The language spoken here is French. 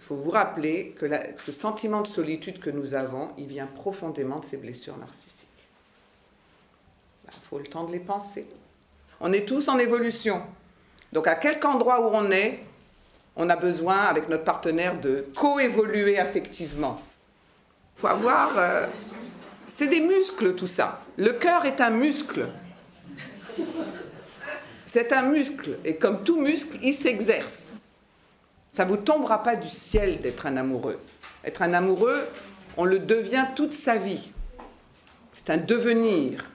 faut vous rappeler que, que ce sentiment de solitude que nous avons, il vient profondément de ces blessures narcissiques. Il faut le temps de les penser. On est tous en évolution. Donc à quelque endroit où on est, on a besoin, avec notre partenaire, de coévoluer affectivement. Il faut avoir... euh, c'est des muscles tout ça. Le cœur est un muscle. C'est un muscle. Et comme tout muscle, il s'exerce. Ça ne vous tombera pas du ciel d'être un amoureux. Être un amoureux, on le devient toute sa vie. C'est un devenir.